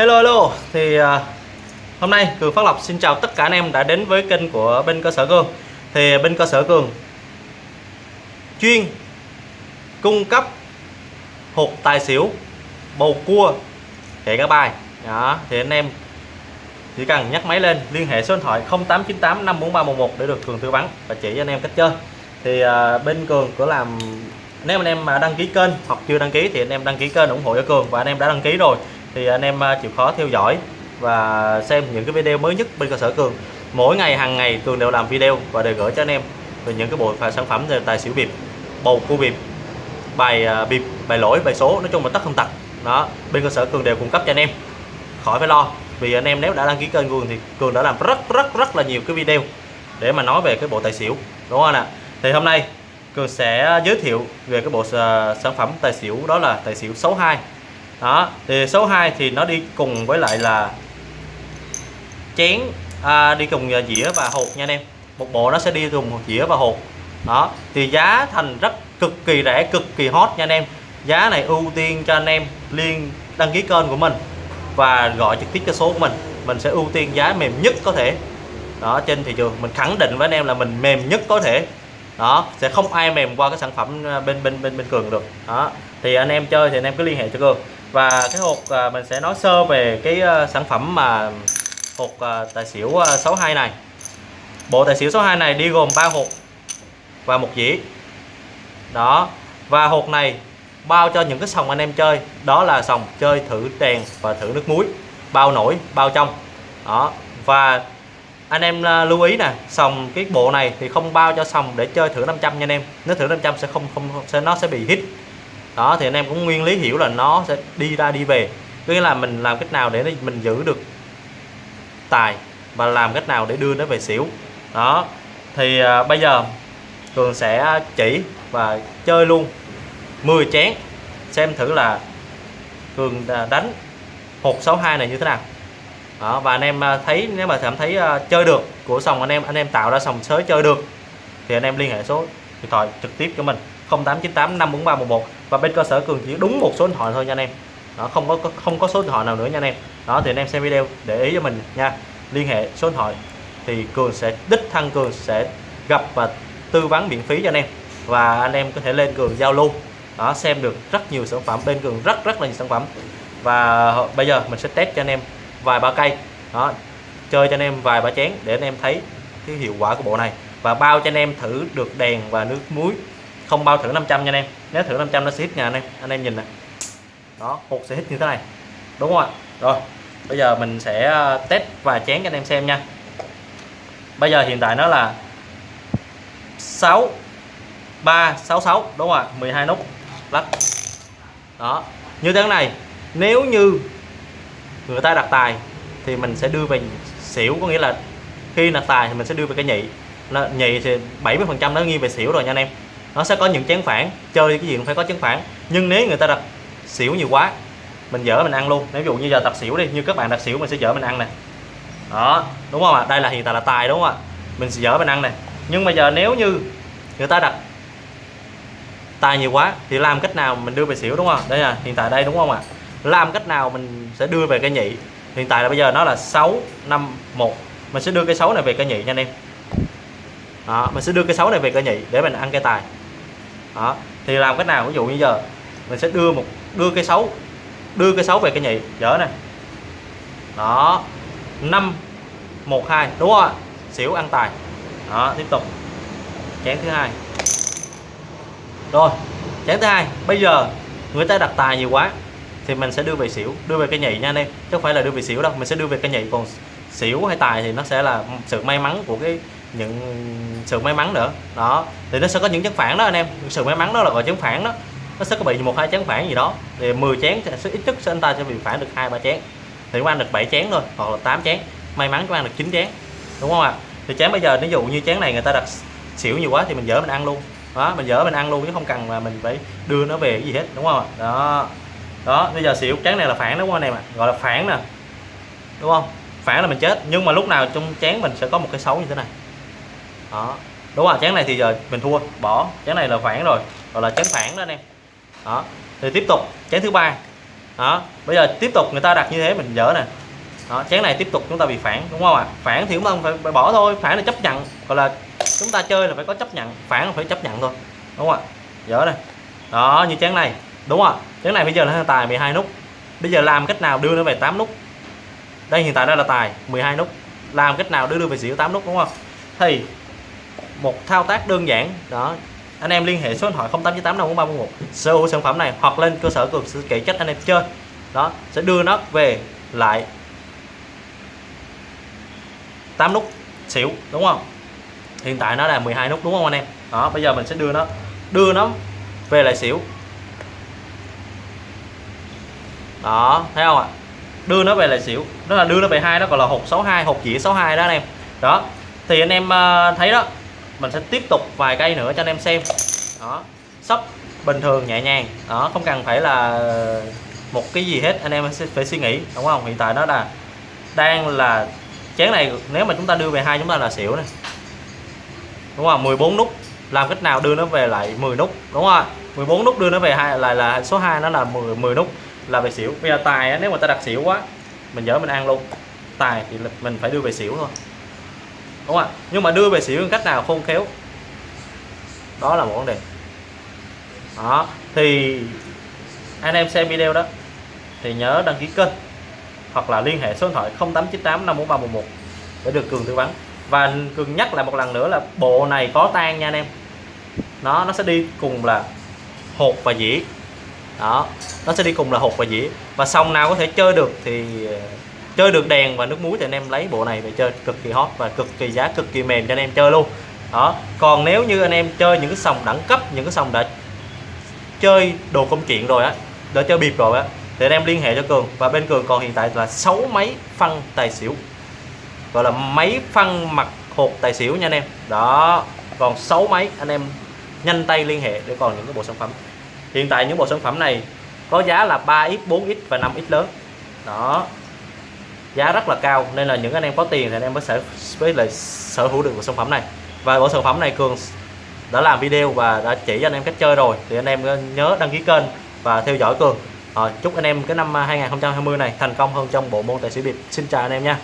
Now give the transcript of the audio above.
Hello hello. Thì à, hôm nay Cường Phát Lộc xin chào tất cả anh em đã đến với kênh của bên cơ sở Cường. Thì à, bên cơ sở Cường chuyên cung cấp hột tài xỉu, bầu cua kể cả bài. Đó, thì anh em chỉ cần nhắc máy lên, liên hệ số điện thoại 0898 54311 để được Cường tư vấn và chỉ cho anh em cách chơi. Thì à, bên Cường có làm, nếu anh em mà đăng ký kênh hoặc chưa đăng ký thì anh em đăng ký kênh ủng hộ cho Cường và anh em đã đăng ký rồi thì anh em à, chịu khó theo dõi và xem những cái video mới nhất bên cơ sở Cường. Mỗi ngày, hàng ngày Cường đều làm video và đều gửi cho anh em về những cái bộ sản phẩm về tài xỉu bịp, bầu cua bịp, bài à, bịp, bài lỗi, bài số, nói chung là tất không tật. Đó, bên cơ sở Cường đều cung cấp cho anh em. Khỏi phải lo, vì anh em nếu đã đăng ký kênh Cường thì Cường đã làm rất rất rất là nhiều cái video để mà nói về cái bộ tài xỉu, đúng không ạ? Thì hôm nay Cường sẽ giới thiệu về cái bộ à, sản phẩm tài xỉu đó là tài xỉu 62 đó thì số 2 thì nó đi cùng với lại là chén à, đi cùng dĩa và hột nha anh em. Một bộ nó sẽ đi cùng dĩa và hột. Đó thì giá thành rất cực kỳ rẻ cực kỳ hot nha anh em. Giá này ưu tiên cho anh em liên đăng ký kênh của mình và gọi trực tiếp cho số của mình. Mình sẽ ưu tiên giá mềm nhất có thể. Đó trên thị trường mình khẳng định với anh em là mình mềm nhất có thể. Đó sẽ không ai mềm qua cái sản phẩm à, bên bên bên bên cường được. Đó thì anh em chơi thì anh em cứ liên hệ cho cường và cái hộp à, mình sẽ nói sơ về cái à, sản phẩm mà hộp à, tài xỉu à, 62 này. Bộ tài xỉu 62 này đi gồm 3 hộp và một dĩa. Đó. Và hộp này bao cho những cái sòng anh em chơi. Đó là sòng chơi thử đèn và thử nước muối. Bao nổi bao trong. Đó. Và anh em à, lưu ý nè sòng cái bộ này thì không bao cho sòng để chơi thử 500 nha anh em. Nếu thử 500 sẽ không không sẽ nó sẽ bị hít đó thì anh em cũng nguyên lý hiểu là nó sẽ đi ra đi về. Nghĩa là mình làm cách nào để mình giữ được tài và làm cách nào để đưa nó về xỉu. Đó thì à, bây giờ cường sẽ chỉ và chơi luôn 10 chén. Xem thử là cường đánh hột 62 này như thế nào. Đó, và anh em à, thấy nếu mà cảm thấy uh, chơi được của sòng anh em anh em tạo ra sòng sới chơi được thì anh em liên hệ số điện thoại trực tiếp cho mình 0898 54311 và bên cơ sở cường chỉ đúng một số điện thoại thôi nha anh em. Đó, không có không có số điện thoại nào nữa nha anh em. Đó, thì anh em xem video để ý cho mình nha. Liên hệ số điện thoại thì cường sẽ, đích thân cường sẽ gặp và tư vấn miễn phí cho anh em. Và anh em có thể lên cường giao lưu. Đó, xem được rất nhiều sản phẩm, bên cường rất rất là nhiều sản phẩm. Và bây giờ mình sẽ test cho anh em vài ba cây. Đó, chơi cho anh em vài ba chén để anh em thấy cái hiệu quả của bộ này. Và bao cho anh em thử được đèn và nước muối không bao thử 500 nha anh em. Nếu thử 500 nó sẽ hít nha anh em. Anh em nhìn nè. Đó hột sẽ hít như thế này. Đúng không ạ? Rồi, bây giờ mình sẽ ờ, test và chén cho anh em xem nha. Bây giờ hiện tại nó là 6 3 6 6 đúng không ạ? 12 nút. Lắc. Đó. Như thế này, nếu như người ta đặt tài thì mình sẽ đưa về xỉu, có nghĩa là khi đặt tài thì mình sẽ đưa về cái nhị. Nó, nhị thì 70 phần trăm nó nghiêng về xỉu rồi nha anh em nó sẽ có những chén phản chơi cái gì cũng phải có chén phản. Nhưng nếu người ta đặt xỉu nhiều quá mình dở mình ăn luôn. Nếu ví dụ như giờ tập xỉu đi như các bạn đặt xỉu mình sẽ dở mình ăn này đó đúng không ạ? Đây là hiện tại là tài đúng không ạ? Mình sẽ dở mình ăn này nhưng mà giờ nếu như người ta đặt tài nhiều quá thì làm cách nào mình đưa về xỉu đúng không đây là hiện tại đây đúng không ạ? Làm cách nào mình sẽ đưa về cái nhị? Hiện tại là bây giờ nó là 6 5 1 mình sẽ đưa cái 6 này về cái nhị nha anh em. Đó, mình sẽ đưa cái 6 này về cái nhị để mình ăn cái tài đó, thì làm cách nào? Ví dụ như giờ, mình sẽ đưa một, đưa cây xấu, đưa cây xấu về cây nhị, dở này đó, năm, một, hai, đúng không ạ xỉu ăn tài. Đó, tiếp tục. Chén thứ hai. Rồi, chén thứ hai. Bây giờ, người ta đặt tài nhiều quá, thì mình sẽ đưa về xỉu, đưa về cây nhị nha anh em. Chứ không phải là đưa về xỉu đâu, mình sẽ đưa về cây nhị. Còn xỉu hay tài thì nó sẽ là sự may mắn của cái những sự may mắn nữa. Đó, thì nó sẽ có những chấn phản đó anh em. Sự may mắn đó là gọi chấn phản đó. Nó sẽ có bị một hai chén phản gì đó. Thì 10 chén sẽ ít nhất sẽ anh ta sẽ bị phản được hai ba chén. Thì chúng ăn được 7 chén thôi, hoặc là 8 chén. May mắn chúng ăn được 9 chén, đúng không ạ? Thì chén bây giờ ví dụ như chén này người ta đặt xỉu nhiều quá thì mình dỡ mình ăn luôn. Đó, mình dỡ mình ăn luôn chứ không cần mà mình phải đưa nó về cái gì hết, đúng không ạ? Đó. Đó, bây giờ xỉu chén này là phản, đúng không anh em ạ? Gọi là phản nè. Đúng không? Phản là mình chết, nhưng mà lúc nào trong chén mình sẽ có một cái xấu như thế này đó. Đúng rồi chén này thì giờ mình thua bỏ. Chén này là phản rồi gọi là chén phản đó anh em. Đó. Thì tiếp tục chén thứ ba. Đó. Bây giờ tiếp tục người ta đặt như thế mình dở nè. Đó chén này tiếp tục chúng ta bị phản đúng không ạ? Phản thì chúng ta phải, phải bỏ thôi phản là chấp nhận. Gọi là chúng ta chơi là phải có chấp nhận phản là phải chấp nhận thôi. Đúng không ạ? Dở này đó như chén này. Đúng không ạ? Chén này bây giờ là tài 12 nút. Bây giờ làm cách nào đưa nó về 8 nút? Đây hiện tại đây là tài 12 nút. Làm cách nào đưa đưa về xỉu 8 nút đúng không thì một thao tác đơn giản. Đó. Anh em liên hệ số điện thoại 0898 54341 sở hữu sản phẩm này hoặc lên cơ sở cường sự kỹ trách anh em chơi. Đó. Sẽ đưa nó về lại 8 nút xỉu, đúng không? Hiện tại nó là 12 nút, đúng không anh em? Đó, bây giờ mình sẽ đưa nó đưa nó về lại xỉu. Đó, thấy không ạ? Đưa nó về lại xỉu. Đó là đưa nó về hai đó, gọi là hột 62 hột dĩa 62 đó anh em. Đó. Thì anh em ờ, thấy đó mình sẽ tiếp tục vài cây nữa cho anh em xem. Đó. Sóc bình thường nhẹ nhàng. Đó, không cần phải là một cái gì hết, anh em sẽ phải suy nghĩ, đúng không? Hiện tại nó là, đang là, chén này nếu mà chúng ta đưa về hai chúng ta là xỉu này đúng không? 14 nút. Làm cách nào đưa nó về lại 10 nút, đúng không 14 nút đưa nó về hai là là số 2 nó là 10 10 nút là về xỉu. Bây giờ tài nếu mà ta đặt xỉu quá, mình dở mình ăn luôn. Tài thì mình phải đưa về xỉu thôi đúng không ạ? Nhưng mà đưa về xỉu cách nào khôn khéo? Đó là một vấn đề. Đó, thì anh em xem video đó, thì nhớ đăng ký kênh hoặc là liên hệ số điện thoại 0898 54311 để được cường tư vấn. Và cường nhắc lại một lần nữa là bộ này có tan nha anh em. Nó nó sẽ đi cùng là hột và dĩa đó, nó sẽ đi cùng là hột và dĩa và xong nào có thể chơi được thì chơi được đèn và nước muối thì anh em lấy bộ này về chơi cực kỳ hot và cực kỳ giá, cực kỳ mềm cho anh em chơi luôn. Đó, còn nếu như anh em chơi những cái sòng đẳng cấp, những cái sòng đã chơi đồ công chuyện rồi á, đã chơi bịp rồi á, thì anh em liên hệ cho cường. Và bên cường còn hiện tại là 6 máy phân tài xỉu. Gọi là máy phân mặt hột tài xỉu nha anh em. Đó, còn 6 máy anh em nhanh tay liên hệ để còn những cái bộ sản phẩm. Hiện tại những bộ sản phẩm này có giá là 3x 4x và 5x lớn. Đó giá rất là cao nên là những anh em có tiền thì anh em mới sẽ với lại sở hữu được bộ sản phẩm này. Và bộ sản phẩm này cường đã làm video và đã chỉ cho anh em cách chơi rồi thì anh em nhớ đăng ký kênh và theo dõi cường. À, chúc anh em cái năm 2020 này thành công hơn trong bộ môn tài xỉu biệt xin chào anh em nha.